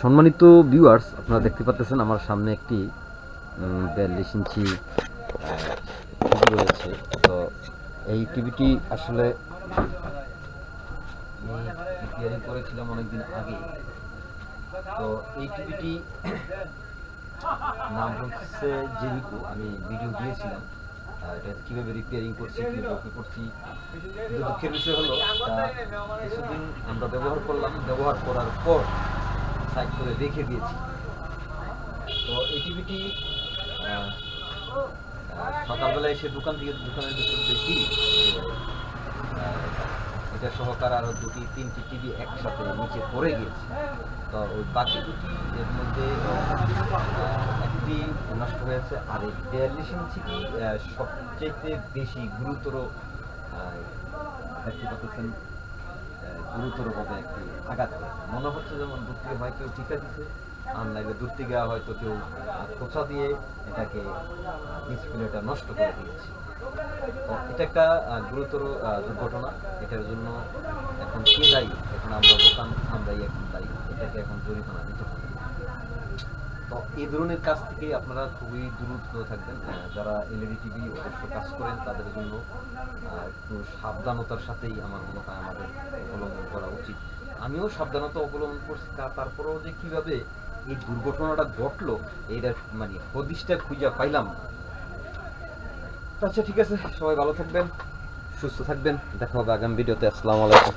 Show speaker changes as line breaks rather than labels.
সম্মানিত ভিউয়ার্স আপনারা দেখতে পাচ্ছেন আমার সামনে একটি বিয়াল্লিশ ইঞ্চি টিভি রয়েছে। তো এই টিভিটি আসলে রিপেয়ারিং করেছিলাম অনেকদিন আগে। তো এই টিভিটি নাম হচ্ছে জেরিকো, আমি ভিডিও দিয়েছিলাম। এটা কীভাবে রিপেয়ারিং করছি কীভাবে কি করছি? কিন্তু দুঃখের বিষয় হলো কিছুদিন আমরা ব্যবহার করলাম ব্যবহার করার পর সাইড করে রেখে দিয়েছি। তো এই টিভিটি সকালবেলা এসে দোকান থেকে দোকানের ভিতর দেখি এটা সহকার আরও দুটি তিনটি টিভি একসাথে নিচে পড়ে গিয়েছে। তো ওই বাকি দুটি এর মধ্যে একটি নষ্ট হয়েছে, আর এই বিয়াল্লিশ ইঞ্চিটি সবচেয়ে বেশি গুরুতর দেখতে পাচ্ছেন গুরুতরভাবে একটি আঘাত মনে হচ্ছে যেমন দূর হয় কেউ টিকা দিছে, আর নাইলে দূর থেকে হয়তো কেউ খোঁচা দিয়ে এটাকে ডিসপ্লেটা নষ্ট করে দিয়েছে। এটা একটা গুরুতর দুর্ঘটনা। এটার জন্য এখন কে দায়ী? এখন আমরা দোকান আমরাই এখন দায়ী। এটাকে এখন জরিমানা দিতে হবে। এই ধরনের কাজ থেকে আপনারা খুবই দূরত্ব থাকবেন। যারা এলইডি টিভি অবশ্য কাজ করেন, তাদের জন্য একটু সাবধানতার সাথেই আমার মনে হয় আমাদের অবলম্বন করা উচিত। আমিও সাবধানতা অবলম্বন করছি তারপরেও যে কীভাবে এই দুর্ঘটনাটা ঘটলো, এইটা মানে হদিশটা খুঁজে পাইলাম আচ্ছা ঠিক আছে, সবাই ভালো থাকবেন, সুস্থ থাকবেন, দেখা হবে আগামী ভিডিওতে, আসসালামু আলাইকুম।